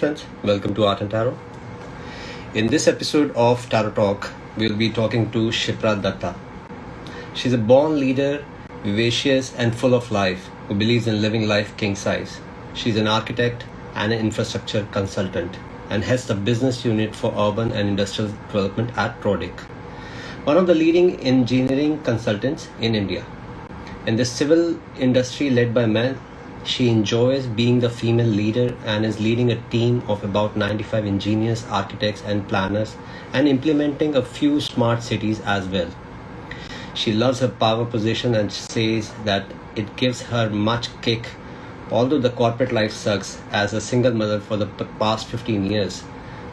Friends, welcome to Art and Tarot. In this episode of Tarot Talk, we'll be talking to Shipra Datta. She's a born leader, vivacious and full of life, who believes in living life king size. She's an architect and an infrastructure consultant and heads the business unit for urban and industrial development at Prodic, one of the leading engineering consultants in India. In the civil industry led by men, she enjoys being the female leader and is leading a team of about 95 engineers, architects, and planners and implementing a few smart cities as well. She loves her power position and says that it gives her much kick. Although the corporate life sucks, as a single mother for the past 15 years,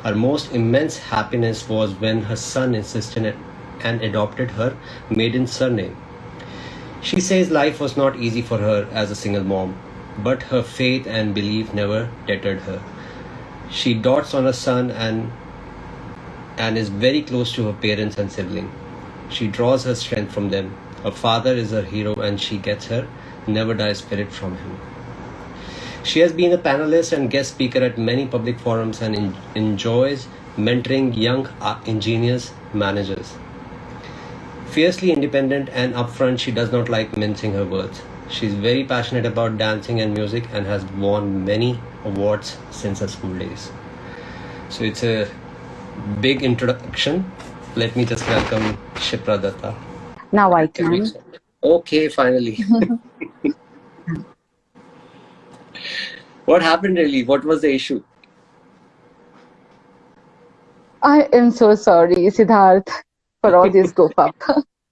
her most immense happiness was when her son insisted and adopted her maiden surname. She says life was not easy for her as a single mom, but her faith and belief never deterred her. She dotes on her son and and is very close to her parents and siblings. She draws her strength from them. Her father is her hero and she gets her never die spirit from him. She has been a panelist and guest speaker at many public forums and enjoys mentoring young uh, engineers, managers. Fiercely independent and upfront, she does not like mincing her words. She's very passionate about dancing and music and has won many awards since her school days. So it's a big introduction. Let me just welcome Shipra Datta. Now I can. Okay, finally. what happened really? What was the issue? I am so sorry, Siddharth, for all this goof up.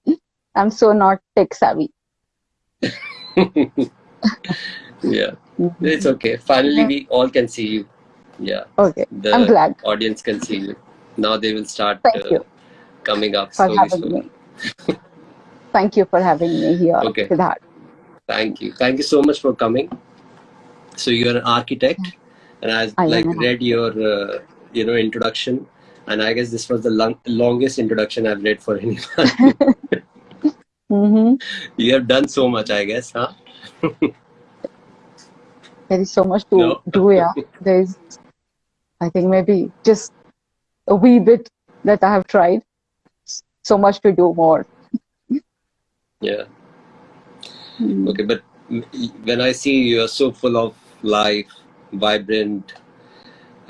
I'm so not tech savvy. Yeah, it's okay. Finally, we all can see you. Yeah. Okay. The I'm glad. audience can see you. Now they will start uh, coming up for slowly, slowly. me. Thank you for having me here, Okay. Siddharth. Thank you. Thank you so much for coming. So you're an architect, and I, I like read your uh, you know introduction, and I guess this was the long, longest introduction I've read for anyone. hmm you have done so much, I guess, huh? There is so much to No. do, yeah. There is, I think, maybe just a wee bit that I have tried. So much to do more. Yeah. Mm. Okay, but when I see you are so full of life, vibrant,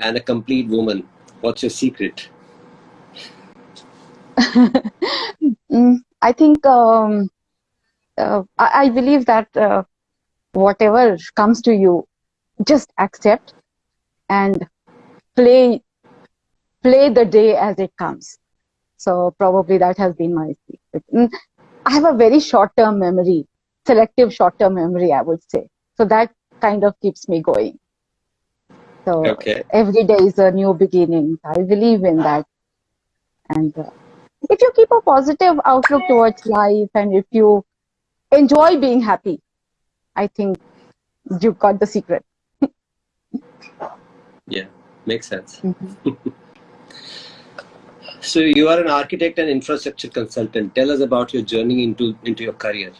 and a complete woman, what's your secret? Mm, I think um, uh, I, I believe that uh, whatever comes to you, just accept and play play the day as it comes. So probably that has been my secret. Mm, I have a very short-term memory, selective short-term memory, I would say. So that kind of keeps me going. So Okay. every day is a new beginning. I believe in that. And uh, if you keep a positive outlook towards life and if you enjoy being happy, I think you've got the secret. Yeah, makes sense. Mhm. So you are an architect and infrastructure consultant. Tell us about your journey into into your career.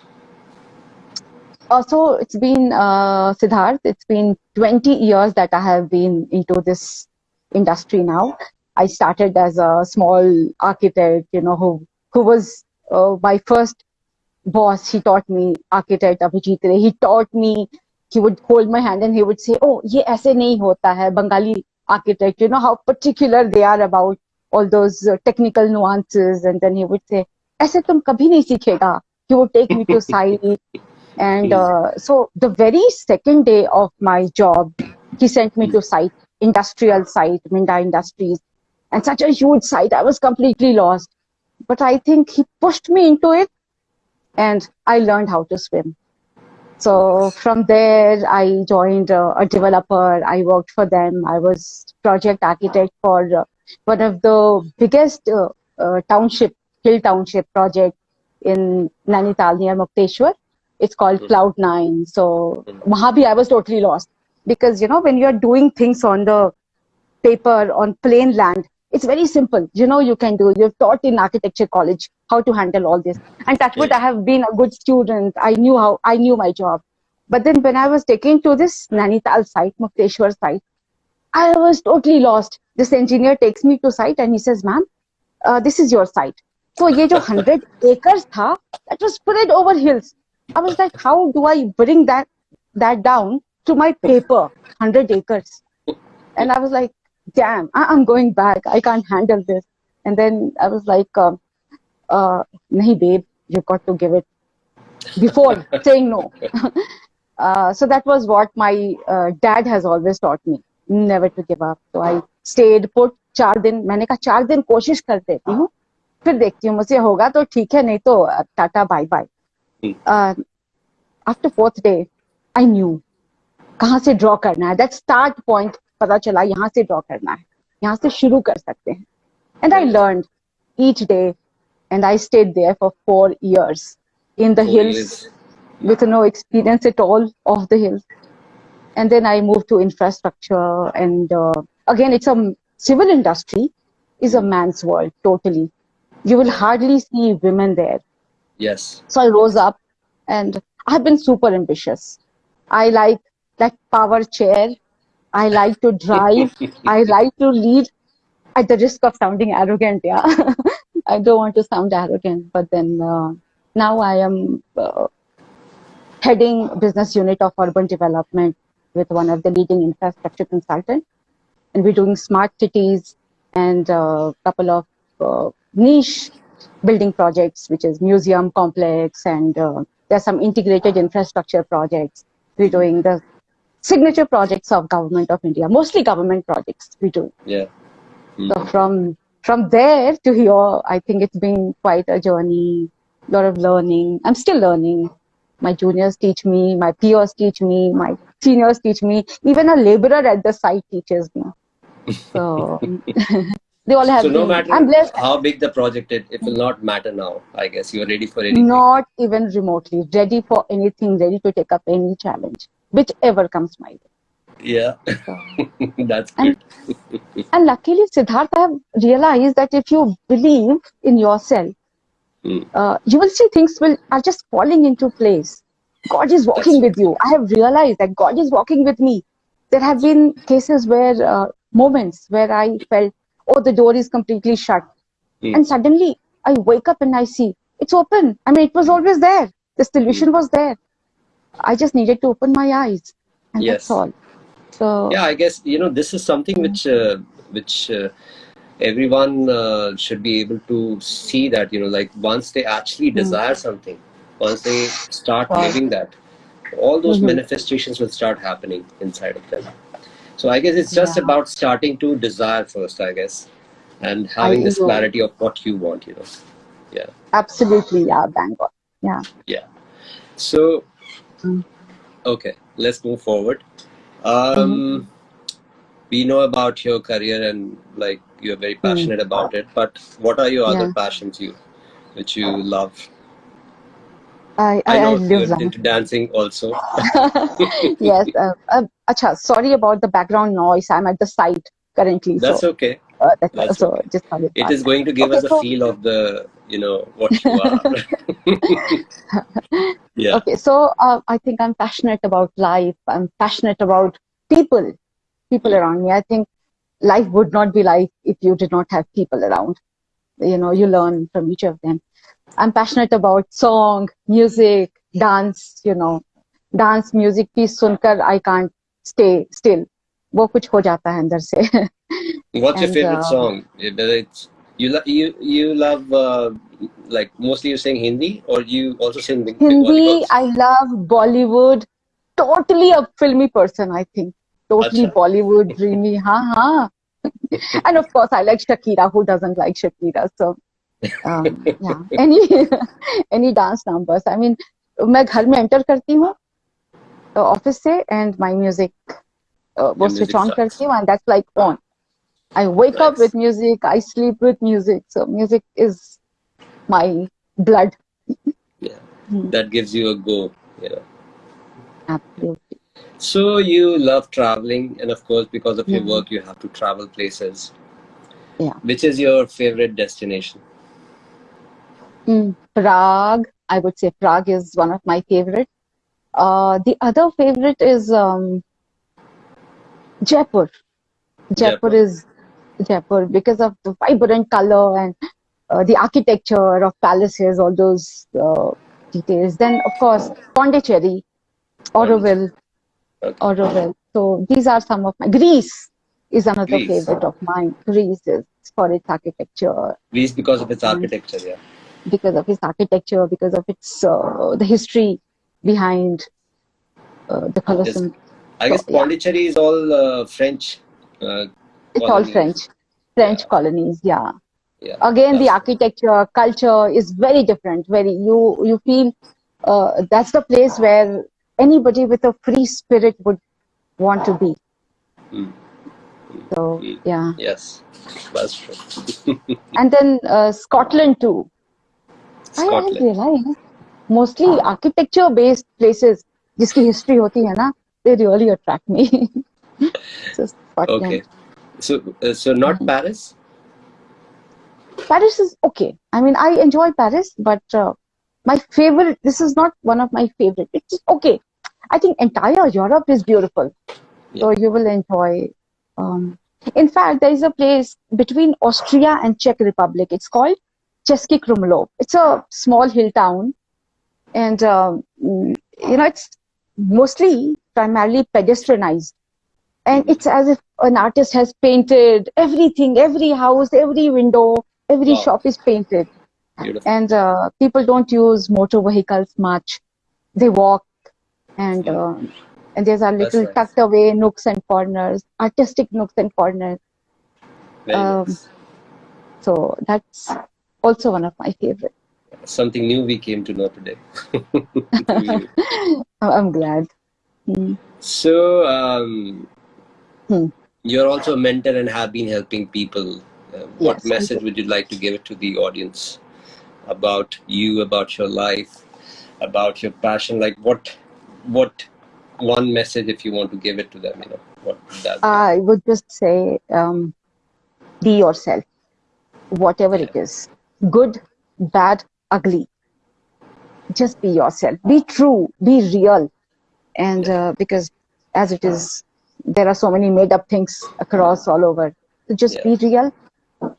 Also, it's been, uh, Siddharth, it's been 20 years that I have been into this industry now. I started as a small architect, you know, who, who was uh, my first boss. He taught me architect Abhijit Ray. He taught me, he would hold my hand and he would say, oh, ye aise nahi hota hai, Bengali architect. You know how particular they are about all those uh, technical nuances. And then he would say, aise tum kabhi nahi sikhega. He would take me to site. And uh, so the very second day of my job, he sent me to site, industrial site, Minda Industries, and such a huge site. I was completely lost. But I think he pushed me into it and I learned how to swim. So from there, I joined uh, a developer. I worked for them. I was project architect for uh, one of the biggest uh, uh, township, hill township project in Nainital near Mukteshwar. It's called Mhm. Cloud Nine. So Mhm. Mahabi, I was totally lost because you know when you're doing things on the paper on plain land, it's very simple. You know you can do. You've taught in architecture college how to handle all this. And wood, Yeah. I have been a good student. I knew how I knew my job. But then when I was taken to this Nainital site, Mukteshwar site, I was totally lost. This engineer takes me to site and he says, ma'am, uh, this is your site. So ye jo 100 acres tha, that was spread over hills. I was like, how do I bring that that down to my paper, 100 acres? And I was like, damn, I- I'm going back. I can't handle this. And then I was like, um, uh, nahi babe, you got to give it before saying no. uh, so that was what my uh, dad has always taught me, never to give up. So I stayed put चार दिन मैंने कहा चार दिन कोशिश कर देती हूँ फिर देखती हूँ मुझसे होगा तो ठीक है नहीं तो Tata bye bye after fourth day I knew कहाँ से ड्रॉ करना है दैट स्टार्ट पॉइंट पता चला यहाँ से ड्रॉ करना है यहाँ से शुरू कर सकते हैं and I learn each day and I stayed there for four years in the Four hills years. with no experience at all of the hills. And then I moved to infrastructure, and uh, again, it's a civil industry is a man's world totally. You will hardly see women there. Yes. So I rose up, and I've been super ambitious. I like that power chair. I like to drive. I like to lead. At the risk of sounding arrogant, yeah, I don't want to sound arrogant, but then uh, now I am uh, heading business unit of urban development with one of the leading infrastructure consultant, and we're doing smart cities and a couple of uh, niche building projects, which is museum complex, and uh, there's some integrated infrastructure projects. We're doing the signature projects of government of India, mostly government projects we do. Yeah. Hmm. So from from there to here, I think it's been quite a journey, a lot of learning. I'm still learning. My juniors teach me, my peers teach me, my seniors teach me. Even a laborer at the site teaches me. So they all have. So no been- matter I'm blessed. how big the project is, it will not matter now. I guess you are ready for anything. Not even remotely ready for anything, ready to take up any challenge, whichever comes my way. Yeah. So. That's And- good. And luckily, Siddharth, I have realized that if you believe in yourself, Hmm. uh, you will see things will are just falling into place. God is walking That's with you. I have realized that God is walking with me. There have been cases where uh, moments where I felt, oh, the door is completely shut, Hmm. and suddenly I wake up and I see it's open. I mean, it was always there. The solution was there. I just needed to open my eyes, and Yes. that's all. So yeah i guess you know this is something which uh, which uh, everyone uh, should be able to see that you know like once they actually desire something once they start Wow. living that all those Mhm. manifestations will start happening inside of them so i guess it's just Yeah. about starting to desire first i guess and having this clarity of what you want you know Yeah. absolutely, yeah, bang on. Yeah. so Mm. okay let's move forward um we know about your career and like you're very passionate about it but what are your other passions you which you love I, i I, I know live you're that. into dancing also yes. Uh, uh, acha, sorry about the background noise. I'm at the site currently. that's so, okay uh, that's, that's so okay. just it about going to give Okay, us a so- feel of the you know what you are. Yeah. Okay so uh, i think i'm passionate about life. I'm passionate about people people mm. around me. I think life would not be life if you did not have people around. You know you learn from each of them. I'm passionate about song music dance you know. Dance music piece sunkar i can't stay still. wo kuch ho jata hai andar se what's and, your favorite uh, song? Whether it's you lo- you you love uh, like mostly you sing hindi or you also sing Beng- Bengali Hindi, songs? I love Bollywood. Totally a filmy person, I think. Totally Acha. Bollywood, dreamy. Ha ha. and of course, I like Shakira. Who doesn't like Shakira? So, um, yeah. Any any dance numbers. I mean, मैं घर में enter करती हूँ office से and my music uh, वो Your switch music on starts. करती हूँ and that's like on. I wake up with music. I sleep with music. So music is my blood. yeah that gives you a go you know Absolutely. so you love traveling and of course because of your work you have to travel places Yeah. which is your favorite destination Mm, Prague, I would say Prague is one of my favorite. Uh, the other favorite is um, Jaipur. Jaipur, Jaipur. is Jaipur because of the vibrant color and uh, the architecture of palaces, all those uh, details. Then, of course, Pondicherry, Auroville, Okay. Auroville. So these are some of my. Greece is another Greece. favorite of mine. Greece is for its architecture, Greece because of its architecture, yeah. because of its architecture, because of its uh, the history behind uh, the Colosseum. I guess So, yeah. Pondicherry is all uh, French. Uh, It's all colonies. French, French Yeah. colonies. Yeah. Yeah. Again, the That's- architecture, culture is very different. Very you you feel uh, that's the place where anybody with a free spirit would want to be. Mm. So Mm. yeah, Yes, that's true. and then uh, Scotland too. I, I Scotland. realize mostly architecture-based places जिसकी history होती है ना, they really attract me. so Scotland. Okay. So, uh, so not Mm-hmm. Paris? Paris is okay. I mean, I enjoy Paris, but uh, my favorite, this is not one of my favorite. It's okay. I think entire Europe is beautiful. So you will enjoy. Um, in fact, there is a place between Austria and Czech Republic. It's called Český Krumlov. It's a small hill town. And, um, you know, it's mostly primarily pedestrianized. And it's as if an artist has painted everything, every house, every window, every Wow. shop is painted. Beautiful. And uh, people don't use motor vehicles much. They walk and um, and there's a little nice. tucked away nooks and corners, artistic nooks and corners. Um, nice. So that's also one of my favorite. Something new we came to know today. I'm I'm glad. Mm. so, um, Hmm. you're also a mentor and have been helping people. Uh, what Yes, message would you like to give it to the audience about you, about your life, about your passion? Like, what, what one message if you want to give it to them? You know, what would that? I would just say, um, be yourself, whatever it is, good, bad, ugly. Just be yourself. Be true. Be real. And uh, because as it is, there are so many made-up things across all over. So just be real,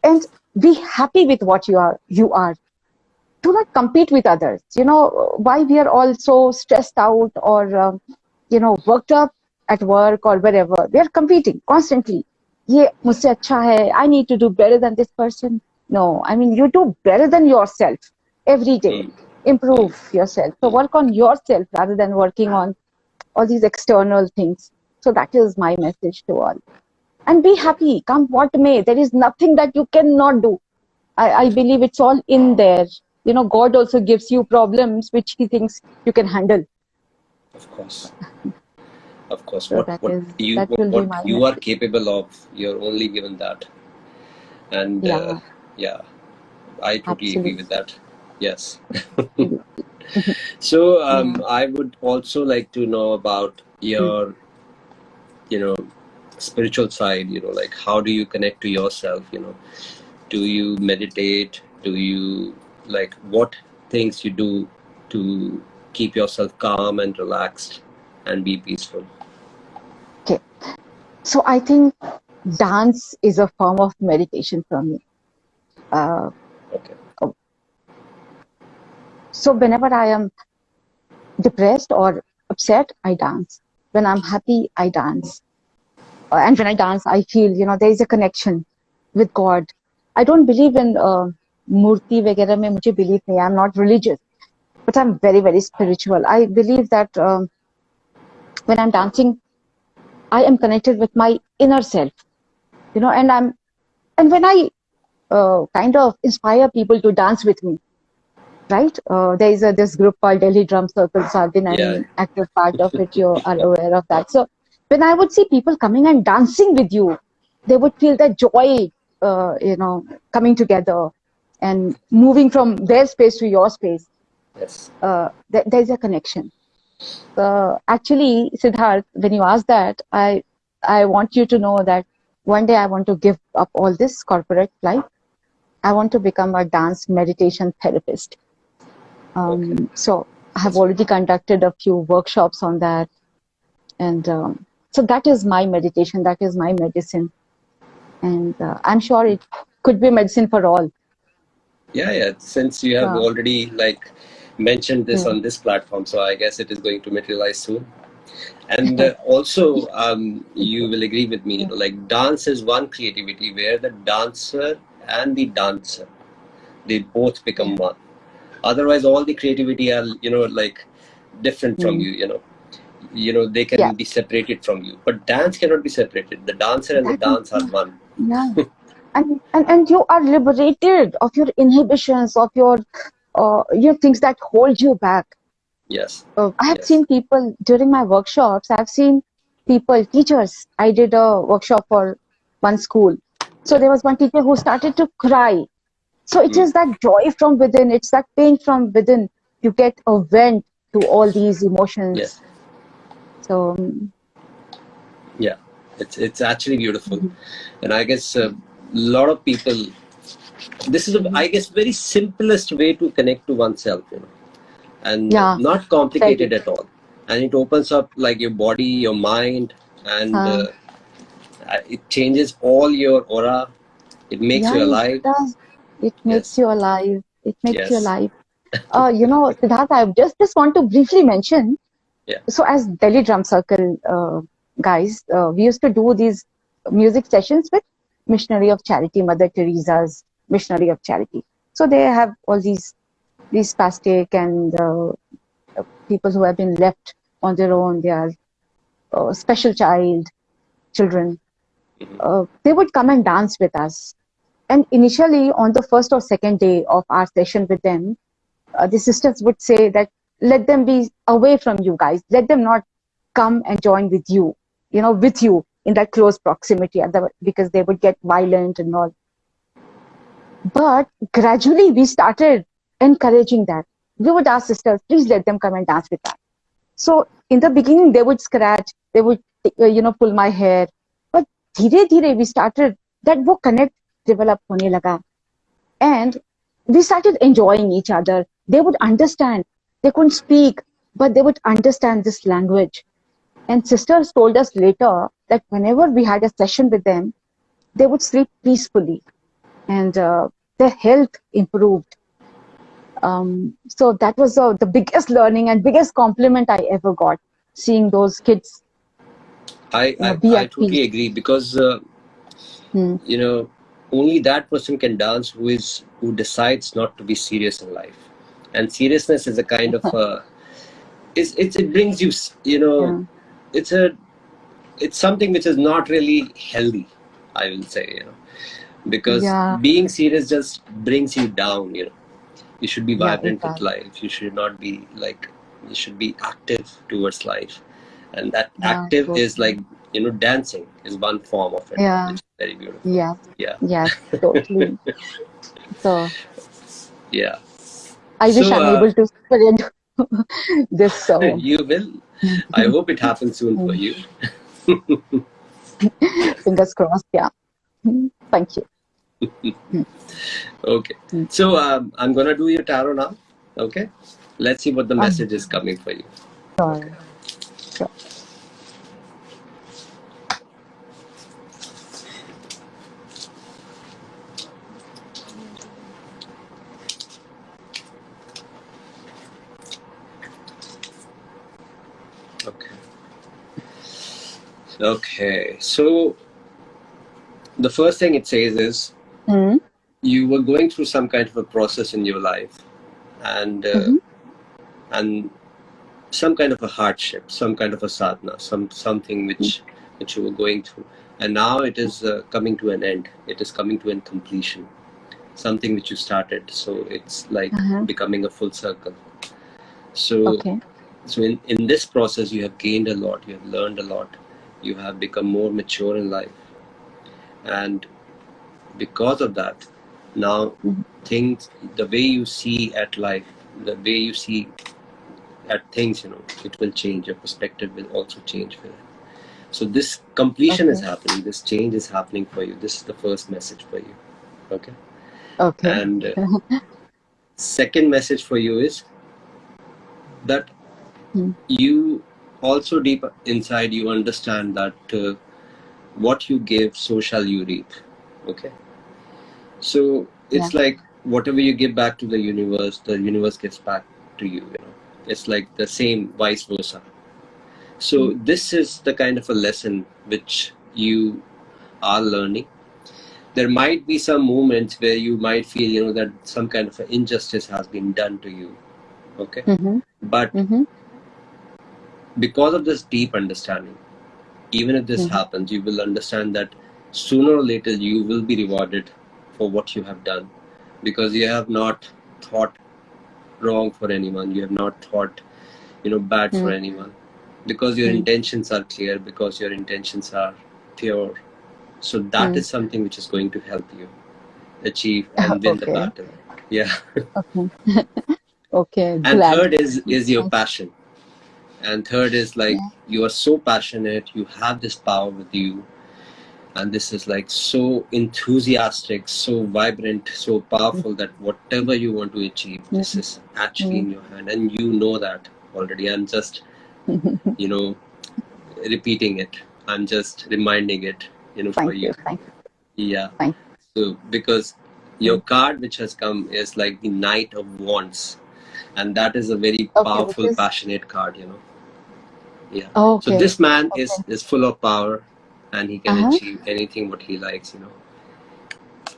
and be happy with what you are. You are. Do not compete with others. You know why we are all so stressed out or um, you know worked up at work or wherever. We are competing constantly. ये मुझसे अच्छा है. I need to do better than this person. No, I mean you do better than yourself every day. Mm. Improve yourself. So work on yourself rather than working on all these external things. So that is my message to all. And be happy. Come what may. There is nothing that you cannot do. I, I believe it's all in there. You know, God also gives you problems which He thinks you can handle. Of course. Of course. So what what is- you what, what you are capable of, you're only given that. And uh, Yeah. yeah, I totally agree with that. Yes. So um, I would also like to know about your, you know, spiritual side. You know, like how do you connect to yourself? You know, do you meditate? Do you like what things you do to keep yourself calm and relaxed and be peaceful? Okay. So I think dance is a form of meditation for me. Uh, Okay. so whenever I am depressed or upset, I dance when I'm happy, I dance. Uh, and when I dance, I feel, you know, there is a connection with God. I don't believe in uh, murti vagera mein mujhe believe nahi. I'm not religious, but I'm very, very spiritual. I believe that um, when I'm dancing, I am connected with my inner self, you know, and I'm, and when I uh, kind of inspire people to dance with me, right? Uh, there is a, this group called Delhi Drum Circle, so I've been an Yeah. active part of it. You are aware of that. So when I would see people coming and dancing with you, they would feel that joy, uh, you know, coming together and moving from their space to your space. Yes. Uh, th- there's a connection. Uh, actually, Siddharth, when you ask that, I I want you to know that one day I want to give up all this corporate life. I want to become a dance meditation therapist. Um, So I have already conducted a few workshops on that, and um, so that is my meditation. That is my medicine. and uh, I'm sure it could be medicine for all. Yeah, yeah. Since you have Yeah. already like mentioned this Hmm. on this platform, so I guess it is going to materialize soon. And uh, also, um, you will agree with me. You know, like dance is one creativity where the dancer and the dancer they both become one. Otherwise, all the creativity are you know like different from Hmm. you. You know, you know they can Yeah. be separated from you, but dance cannot be separated. The dancer and the That dance are one. Yeah. and, and and you are liberated of your inhibitions, of your uh, your things that hold you back. Yes. Uh, I have Yes. seen people during my workshops. I've seen people, teachers. I did a workshop for one school. So there was one teacher who started to cry. So it Mm. is that joy from within. It's that pain from within. You get a vent to all these emotions. Yes. So um, Yeah, it's it's actually beautiful, Mhm. and I guess a lot of people. This is, a, I guess, very simplest way to connect to oneself, you know, and Yeah. not complicated at all. And it opens up like your body, your mind, and Uh. uh, uh, it changes all your aura. It makes yeah, you it alive. does. It makes Yes. you alive. It makes you Yes. alive. Uh, you know, Siddharth, I just just want to briefly mention. Yeah. So, as Delhi Drum Circle uh, guys, uh, we used to do these music sessions with Missionary of Charity, Mother Teresa's Missionary of Charity. So they have all these these spastic and uh, people who have been left on their own. They are uh, special child children. Mhm. Uh, they would come and dance with us. And initially, on the first or second day of our session with them, uh, the sisters would say that let them be away from you guys. Let them not come and join with you, you know, with you in that close proximity the, because they would get violent and all. But gradually we started encouraging that. We would ask sisters, please let them come and dance with us. So in the beginning, they would scratch, they would, uh, you know, pull my hair. But dhire dhire, we started that wo connect develop hone laga. And we started enjoying each other. They would understand. They couldn't speak, but they would understand this language. And sisters told us later that whenever we had a session with them, they would sleep peacefully and uh, their health improved. Um, so that was uh, the biggest learning and biggest compliment I ever got, seeing those kids. I, I, I, totally agree because, uh, hmm. you know, only that person can dance who is who decides not to be serious in life, and seriousness is a kind of uh, it's, it's it brings you you know Yeah. it's a it's something which is not really healthy i will say you know. Because Yeah. being serious just brings you down you know. You should be Yeah, vibrant with life. You should not be like you should be active towards life. And that Yeah, active is like you know dancing is one form of it Yeah. Very beautiful Yeah. yeah Yes, totally. So yeah I wish So, I'm uh, able to spread this. so you will i hope it happens soon for you fingers crossed. Yeah. Thank you. Okay. So um, I'm gonna do your tarot now. Okay. Let's see what the Um, message is coming for you. Sure. Sure. Okay. Okay. So the first thing it says is Mm, you were going through some kind of a process in your life, and uh, Mhm. and some kind of a hardship, some kind of a sadhana, some something which which you were going through, and now it is uh, coming to an end. It is coming to an completion. Something which you started, so it's like Uh-huh. becoming a full circle. So okay. so in, in this process you have gained a lot you have learned a lot you have become more mature in life. And because of that now things the way you see at life the way you see at things you know it will change. Your perspective will also change for it so this completion is happening. This change is happening for you. This is the first message for you. Okay? Okay. and uh, second message for you is that Hmm. you also deep inside you understand that uh, what you give so shall you reap Okay. So it's like whatever you give back to the universe, the universe gives back to you. You know, it's like the same, vice versa. So Mm. this is the kind of a lesson which you are learning. There might be some moments where you might feel, you know, that some kind of injustice has been done to you. Okay, Mm-hmm. but Mm-hmm. Because of this deep understanding, even if this happens, you will understand that sooner or later you will be rewarded for what you have done because you have not thought wrong for anyone, you have not thought, you know, bad for anyone because your intentions are clear, because your intentions are pure. So that Mm. is something which is going to help you achieve and win the battle. Yeah. Okay. okay. and Glad. third is is your passion and third is like Yeah. you are so passionate you have this power with you. And this is like so enthusiastic so vibrant so powerful that whatever you want to achieve this Mhm. is actually in your hand. And you know that already. I'm just you know repeating it. I'm just reminding it you know for Thank you you. Thank you. yeah. Thank so because your card which has come is like the knight of wands and that is a very Okay, powerful is- passionate card you know yeah Okay. so this man is Okay. is full of power and he can Uh-huh. achieve anything what he likes you know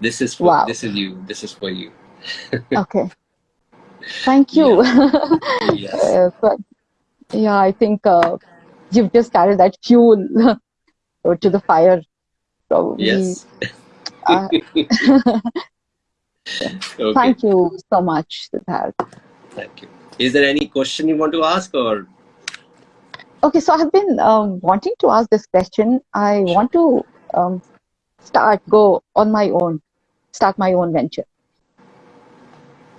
this is for Wow. this is you this is for you Okay. Thank you. yes Uh, but yeah, I think uh, you've just added that fuel to the fire. Probably. yes Uh, okay Thank you so much, Siddharth. Thank you is there any question you want to ask or Okay, so I've been um, wanting to ask this question. I want to um, start, go on my own, start my own venture.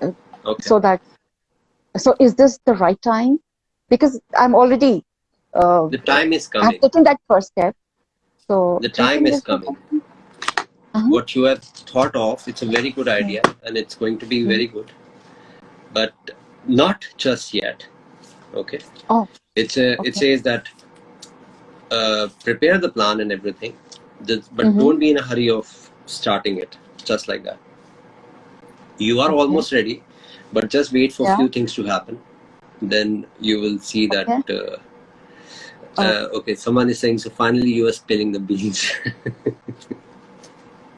okay So that, so is this the right time? Because I'm already, uh, the time is coming. I've taken that first step. So the time is coming? Uh-huh. what you have thought of it's a very good idea and it's going to be very good but not just yet okay Oh, it's a it says that uh, prepare the plan and everything but Mhm. don't be in a hurry of starting it just like that you are Okay. almost ready but just wait for Yeah. few things to happen then you will see that uh, Oh. uh, okay someone is saying so finally you are spilling the beans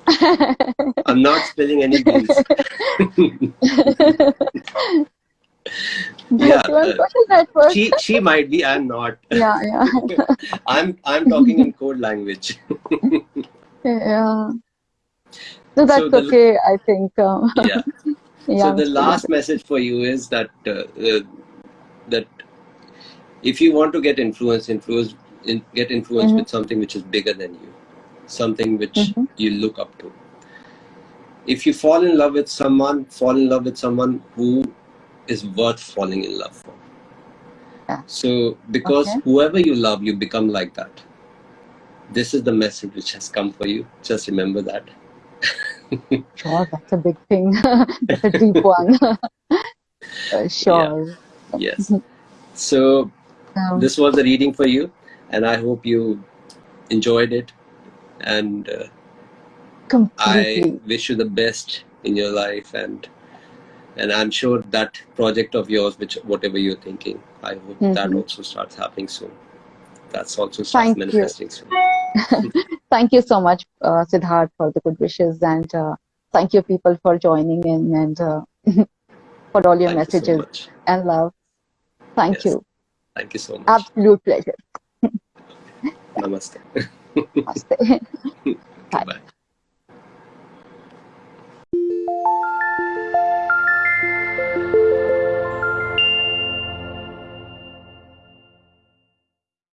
i'm not spilling any beans Yeah, uh, she she might be i'm not Yeah, yeah, i'm i'm talking in code language yeah. So that's the- okay, I think. Um, yeah yeah, so the last message for you is that uh, uh, that if you want to get influence influence in, get influence Mhm. with something which is bigger than you something which Mhm. you look up to if you fall in love with someone fall in love with someone who is worth falling in love for Yeah. so because Okay. whoever you love you become like that this is the message which has come for you just remember that Sure, that's a big thing. That's a deep one. Uh, sure. yes so Um, this was the reading for you and i hope you enjoyed it and uh, i wish you the best in your life and and i'm sure that project of yours which whatever you're thinking i hope that Mhm. also starts happening soon that's also starts Thank you. manifesting soon Thank you so much, uh, Siddharth, for the good wishes, and uh, thank you, people, for joining in and uh, for all your thank you so messages and love. Thank Yes. you. thank you so much Absolute pleasure. namaste Namaste.